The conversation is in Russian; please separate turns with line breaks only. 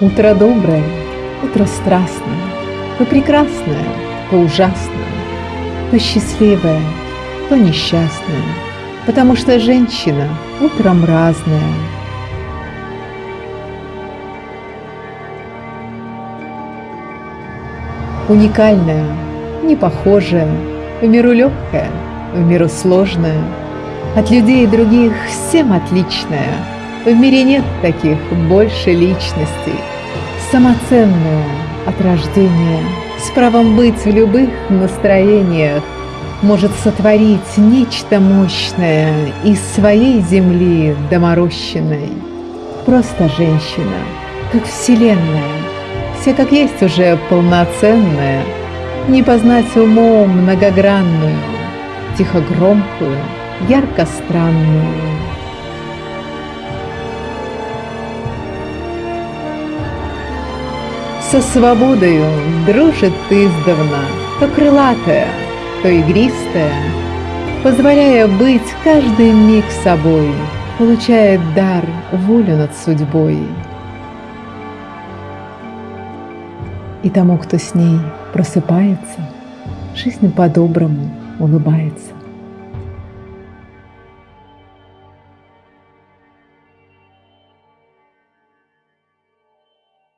Утро доброе, утро страстное, То прекрасное, то ужасное, То счастливое, то несчастное, Потому что женщина утром разная. Уникальная, непохожая, В миру легкая, в миру сложная, От людей других всем отличная — в мире нет таких больше личностей, самоценная от рождения, с правом быть в любых настроениях, может сотворить нечто мощное из своей земли доморощенной. Просто женщина, как вселенная, все как есть уже полноценная, не познать умом многогранную, тихо громкую, Со свободою дружит издавна, То крылатая, то игристая, Позволяя быть каждый миг собой, Получает дар волю над судьбой. И тому, кто с ней просыпается, Жизнь по-доброму улыбается.